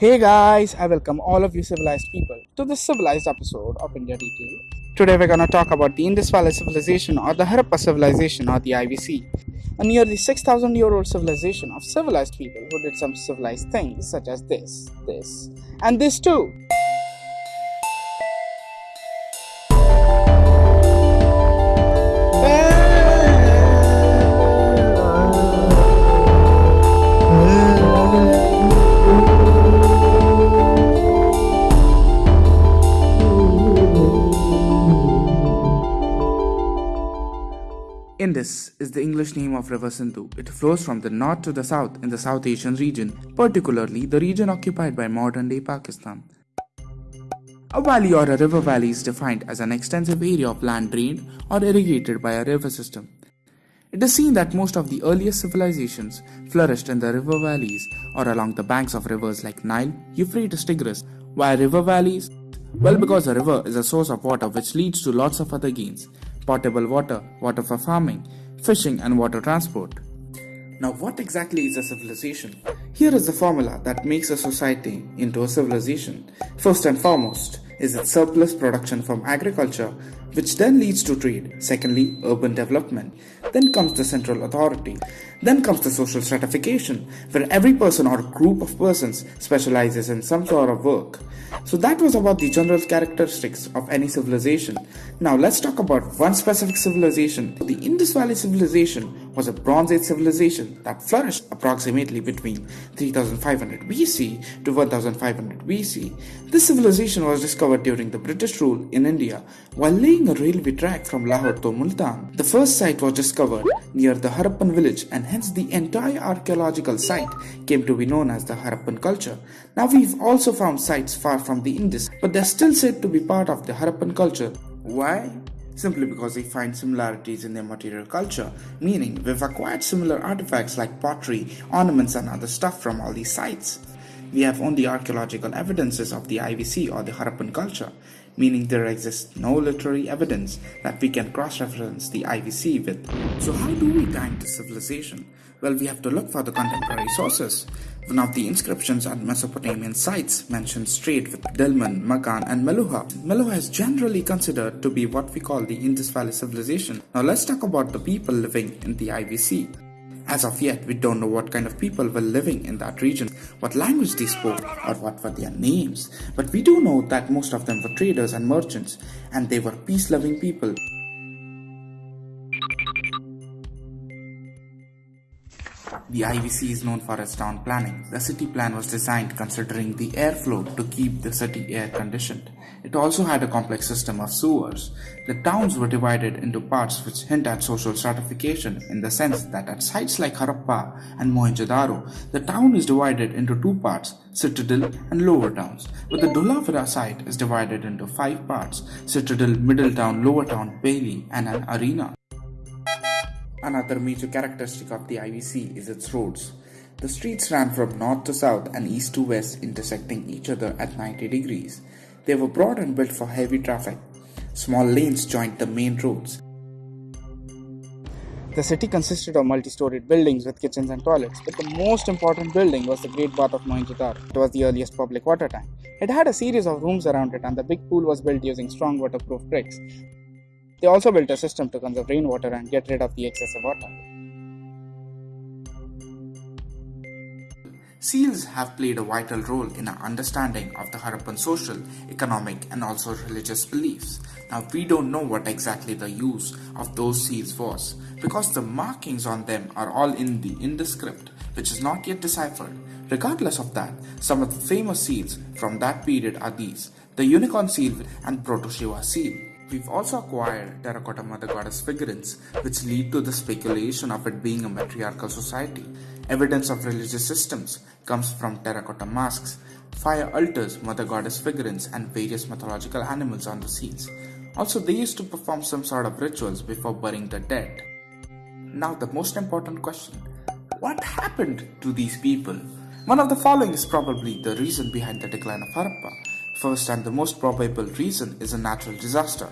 Hey guys, I welcome all of you civilized people to this civilized episode of India Detail. Today we're gonna talk about the Indus Valley Civilization or the Harappa Civilization or the IVC, a nearly 6,000 year old civilization of civilized people who did some civilized things such as this, this, and this too. Indus is the English name of River Sindhu. It flows from the north to the south in the South Asian region, particularly the region occupied by modern day Pakistan. A valley or a river valley is defined as an extensive area of land drained or irrigated by a river system. It is seen that most of the earliest civilizations flourished in the river valleys or along the banks of rivers like Nile, Euphrates, Tigris. Why river valleys? Well, because a river is a source of water which leads to lots of other gains potable water, water for farming, fishing, and water transport. Now, what exactly is a civilization? Here is the formula that makes a society into a civilization. First and foremost is its surplus production from agriculture, which then leads to trade. Secondly, urban development. Then comes the central authority. Then comes the social stratification, where every person or group of persons specializes in some sort of work. So that was about the general characteristics of any civilization. Now let's talk about one specific civilization. The Indus Valley civilization was a Bronze Age civilization that flourished approximately between 3500 BC to 1500 BC. This civilization was discovered during the British rule in India while laying a railway track from Lahore to Multan. The first site was discovered near the Harappan village and hence the entire archaeological site came to be known as the Harappan culture. Now we've also found sites far from the Indus but they're still said to be part of the Harappan culture. Why? Simply because they find similarities in their material culture, meaning we've acquired similar artifacts like pottery, ornaments, and other stuff from all these sites. We have only archaeological evidences of the IVC or the Harappan culture, meaning there exists no literary evidence that we can cross reference the IVC with. So, how do we time this civilization? Well, we have to look for the contemporary sources. One of the inscriptions at Mesopotamian sites mentions trade with Dilmun, Magan, and Meluhha. Meluhha is generally considered to be what we call the Indus Valley civilization. Now, let's talk about the people living in the IVC. As of yet, we don't know what kind of people were living in that region, what language they spoke, or what were their names. But we do know that most of them were traders and merchants, and they were peace loving people. The IVC is known for its town planning. The city plan was designed considering the airflow to keep the city air conditioned. It also had a complex system of sewers. The towns were divided into parts which hint at social stratification in the sense that at sites like Harappa and Mohenjo-daro, the town is divided into two parts, citadel and lower towns, but the Dholavira site is divided into five parts, citadel, middle town, lower town, bailey and an arena. Another major characteristic of the IVC is its roads. The streets ran from north to south and east to west, intersecting each other at 90 degrees. They were broad and built for heavy traffic. Small lanes joined the main roads. The city consisted of multi-storied buildings with kitchens and toilets, but the most important building was the Great Bath of Mohenjo-daro. It was the earliest public water tank. It had a series of rooms around it and the big pool was built using strong waterproof bricks. They also built a system to conserve rainwater and get rid of the excessive water. Seals have played a vital role in our understanding of the Harappan social, economic, and also religious beliefs. Now, we don't know what exactly the use of those seals was because the markings on them are all in the Indus script, which is not yet deciphered. Regardless of that, some of the famous seals from that period are these the unicorn seal and Proto Shiva seal. We've also acquired terracotta mother goddess figurines, which lead to the speculation of it being a matriarchal society. Evidence of religious systems comes from terracotta masks, fire altars, mother goddess figurines, and various mythological animals on the seals. Also, they used to perform some sort of rituals before burying the dead. Now, the most important question what happened to these people? One of the following is probably the reason behind the decline of Harappa. First and the most probable reason is a natural disaster.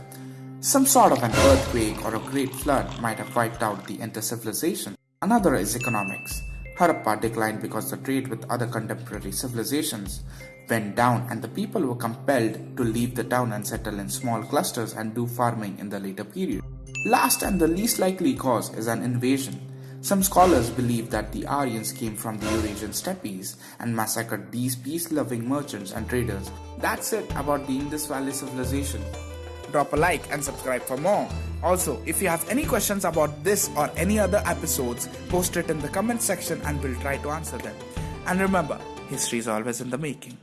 Some sort of an earthquake or a great flood might have wiped out the entire civilization. Another is economics. Harappa declined because the trade with other contemporary civilizations went down and the people were compelled to leave the town and settle in small clusters and do farming in the later period. Last and the least likely cause is an invasion. Some scholars believe that the Aryans came from the Eurasian steppes and massacred these peace-loving merchants and traders. That's it about the Indus Valley civilization. Drop a like and subscribe for more. Also, if you have any questions about this or any other episodes, post it in the comment section and we'll try to answer them. And remember, history is always in the making.